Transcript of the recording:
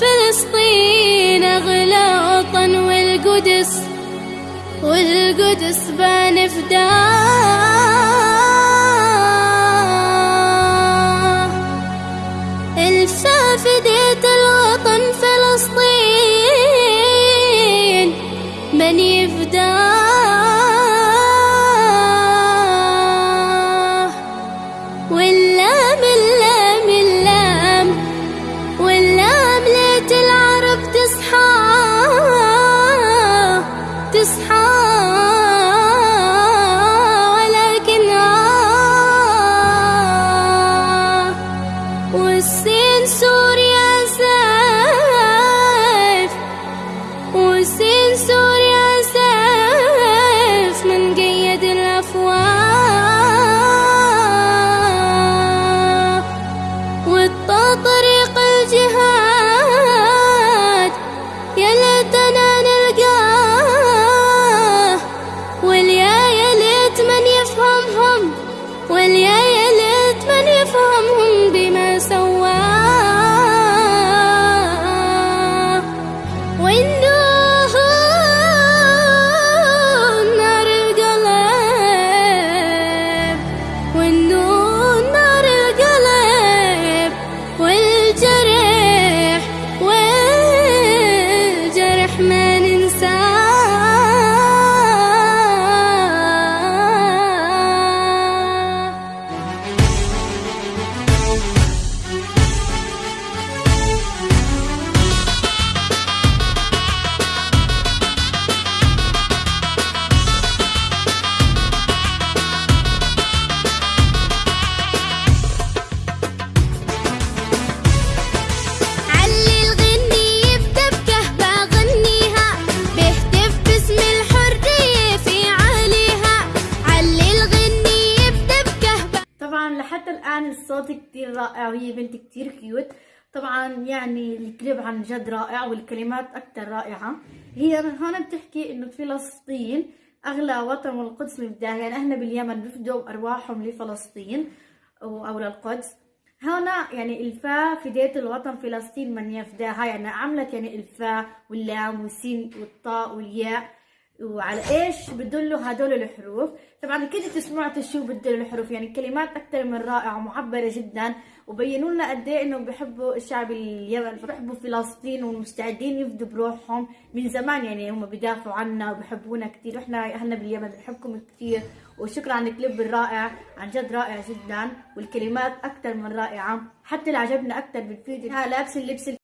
فلسطين أغلى وطن والقدس والقدس بنفداه this house الصوت كتير رائع وهي بنت كتير كيوت طبعا يعني الكليب عن جد رائع والكلمات أكتر رائعة. هي هون بتحكي إنه فلسطين أغلى وطن والقدس مبداه يعني إحنا باليمن بفدوا بأرواحهم لفلسطين أو للقدس. هنا يعني الفاء فديت الوطن فلسطين من يفداها. يعني عملت يعني الفاء واللام والسين والطاء والياء. وعلى إيش بدلوا هدول الحروف؟ طبعا أنتوا سمعتوا شو بدل الحروف يعني كلمات أكثر من رائعة ومعبرة جدا وبينوا لنا قد إيه انه بيحبوا الشعب اليمن بيحبوا فلسطين ومستعدين يفدوا بروحهم من زمان يعني هم بيدافعوا عنا وبيحبونا كثير وإحنا أهلنا باليمن بنحبكم كثير وشكرا على الكليب الرائع عن جد رائع جدا والكلمات أكثر من رائعة حتى اللي عجبنا أكثر بالفيديو لابس اللبس